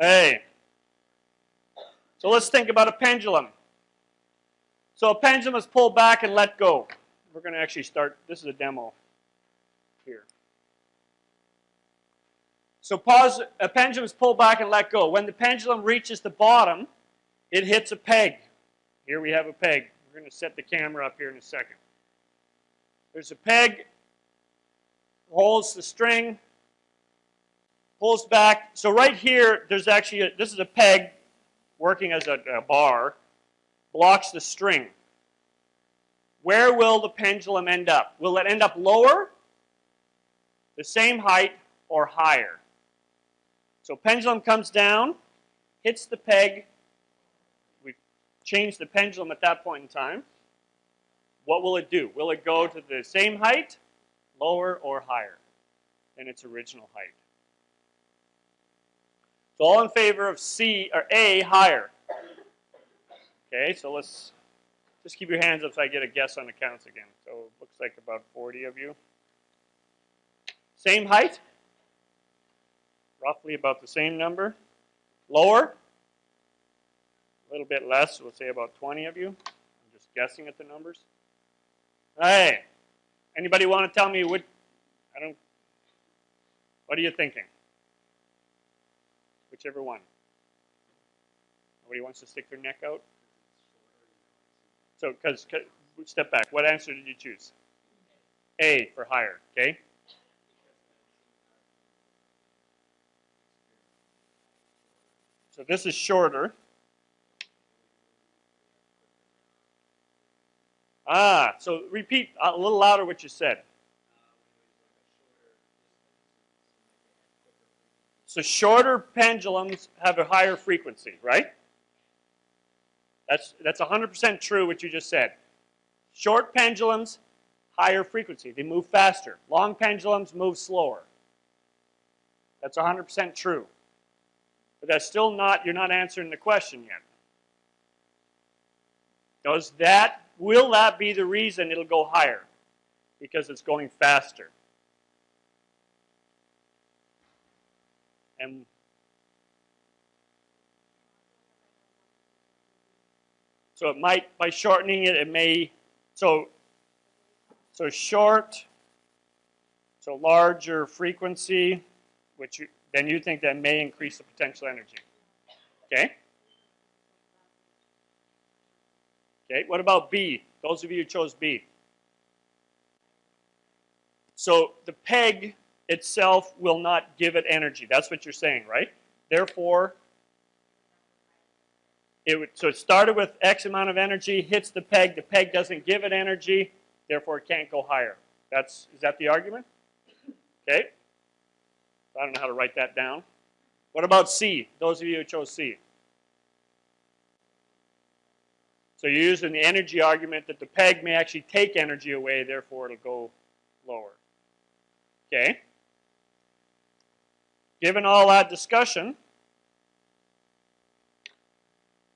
Hey. So let's think about a pendulum. So a pendulum is pulled back and let go. We're going to actually start, this is a demo here. So pause, a pendulum is pulled back and let go. When the pendulum reaches the bottom, it hits a peg. Here we have a peg. We're going to set the camera up here in a second. There's a peg, holds the string, pulls back. So right here, there's actually, a, this is a peg working as a, a bar, blocks the string. Where will the pendulum end up? Will it end up lower, the same height, or higher? So pendulum comes down, hits the peg. We change the pendulum at that point in time. What will it do? Will it go to the same height, lower, or higher than its original height? So all in favor of C or A higher. Okay, so let's just keep your hands up so I get a guess on the counts again. So it looks like about 40 of you. Same height? Roughly about the same number. Lower? A little bit less, we'll say about 20 of you. I'm just guessing at the numbers. Hey, anybody want to tell me what, I don't, what are you thinking? Whichever one. Nobody wants to stick their neck out? So, because, step back. What answer did you choose? A for higher, okay? So this is shorter. Ah, so repeat a little louder what you said. So shorter pendulums have a higher frequency, right? That's that's 100% true what you just said. Short pendulums, higher frequency. They move faster. Long pendulums move slower. That's 100% true. But that's still not, you're not answering the question yet. Does that, will that be the reason it'll go higher? Because it's going faster. And so it might, by shortening it, it may, so, so short, so larger frequency, which you, then you think that may increase the potential energy. Okay? Okay, what about B? Those of you who chose B. So the peg itself will not give it energy. That's what you're saying, right? Therefore, it would, so it started with X amount of energy, hits the peg, the peg doesn't give it energy, therefore it can't go higher. That's, is that the argument? Okay. I don't know how to write that down. What about C? Those of you who chose C. So you're using the energy argument that the peg may actually take energy away, therefore it'll go lower. Okay. Given all that discussion,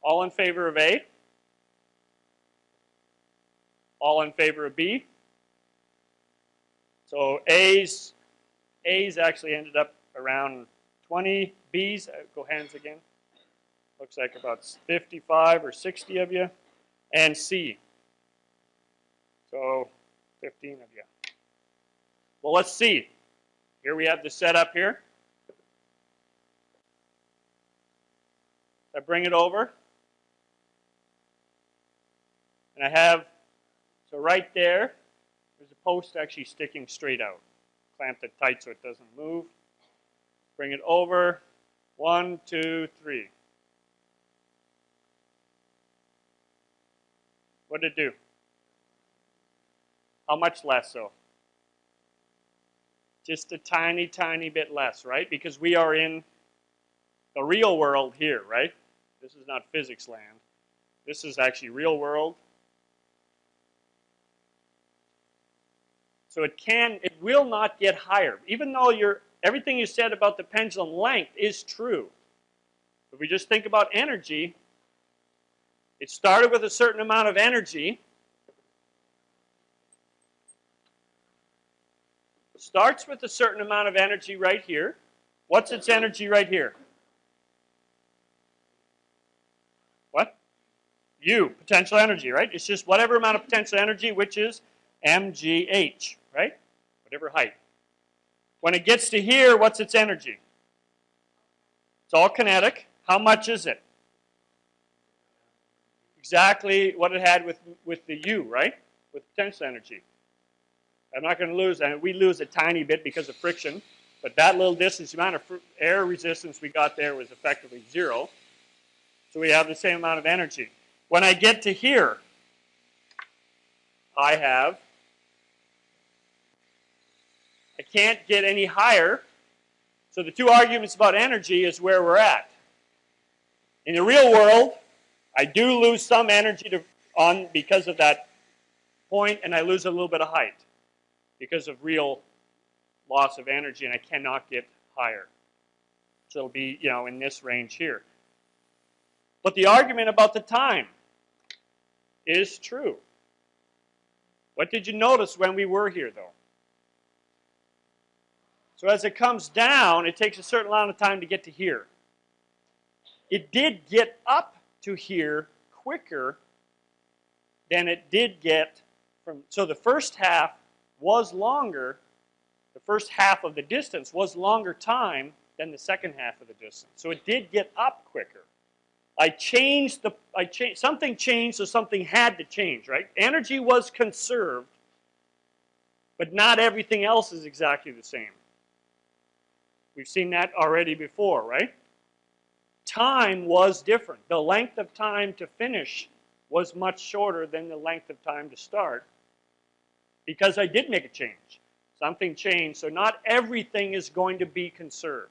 all in favor of A? All in favor of B? So A's, A's actually ended up around 20. B's, uh, go hands again. Looks like about 55 or 60 of you. And C. So 15 of you. Well, let's see. Here we have the setup here. I bring it over. And I have, so right there, there's a post actually sticking straight out. Clamp it tight so it doesn't move. Bring it over. One, two, three. What did it do? How much less so? Just a tiny, tiny bit less, right? Because we are in the real world here, right? This is not physics land. This is actually real world. So it can, it will not get higher. Even though you're, everything you said about the pendulum length is true. If we just think about energy, it started with a certain amount of energy. It starts with a certain amount of energy right here. What's its energy right here? U, potential energy, right? It's just whatever amount of potential energy, which is mgh, right? Whatever height. When it gets to here, what's its energy? It's all kinetic. How much is it? Exactly what it had with, with the U, right? With potential energy. I'm not going to lose, and we lose a tiny bit because of friction, but that little distance, the amount of air resistance we got there was effectively zero. So we have the same amount of energy. When I get to here, I have, I can't get any higher. So the two arguments about energy is where we're at. In the real world, I do lose some energy to, on because of that point, and I lose a little bit of height because of real loss of energy, and I cannot get higher. So it'll be, you know, in this range here. But the argument about the time is true. What did you notice when we were here, though? So as it comes down, it takes a certain amount of time to get to here. It did get up to here quicker than it did get from, so the first half was longer, the first half of the distance was longer time than the second half of the distance. So it did get up quicker. I changed the, I something changed, so something had to change, right? Energy was conserved, but not everything else is exactly the same. We've seen that already before, right? Time was different. The length of time to finish was much shorter than the length of time to start because I did make a change. Something changed, so not everything is going to be conserved.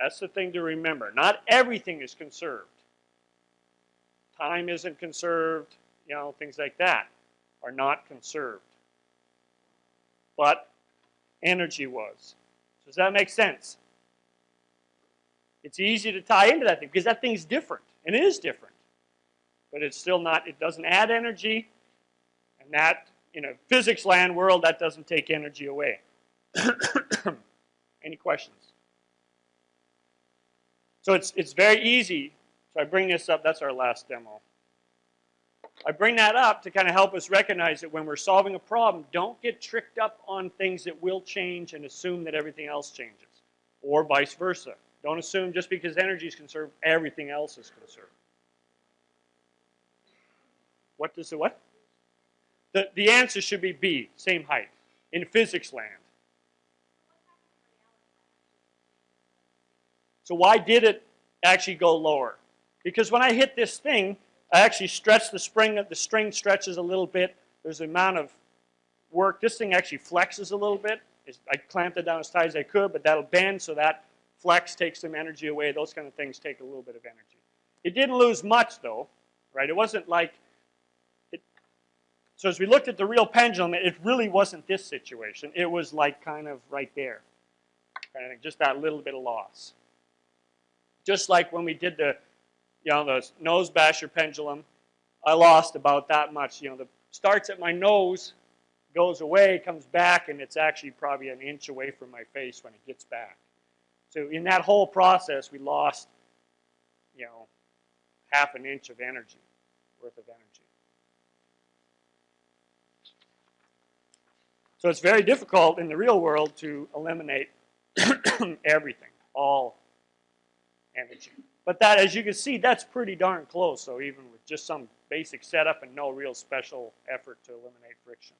That's the thing to remember. Not everything is conserved. Time isn't conserved, you know, things like that are not conserved. But energy was. Does that make sense? It's easy to tie into that thing because that thing's different, and it is different. But it's still not, it doesn't add energy, and that, in a physics land world, that doesn't take energy away. Any questions? So it's, it's very easy. So I bring this up. That's our last demo. I bring that up to kind of help us recognize that when we're solving a problem, don't get tricked up on things that will change and assume that everything else changes. Or vice versa. Don't assume just because energy is conserved, everything else is conserved. What does the what? The, the answer should be B, same height, in physics land. So why did it actually go lower? Because when I hit this thing, I actually stretch the spring, the string stretches a little bit. There's an amount of work. This thing actually flexes a little bit. I clamped it down as tight as I could, but that'll bend so that flex takes some energy away. Those kind of things take a little bit of energy. It didn't lose much though, right? It wasn't like, it, so as we looked at the real pendulum, it really wasn't this situation. It was like kind of right there, kind of just that little bit of loss. Just like when we did the, you know, the nose basher pendulum, I lost about that much. You know, the starts at my nose, goes away, comes back, and it's actually probably an inch away from my face when it gets back. So in that whole process, we lost, you know, half an inch of energy, worth of energy. So it's very difficult in the real world to eliminate everything, all energy. But that, as you can see, that's pretty darn close. So even with just some basic setup and no real special effort to eliminate friction.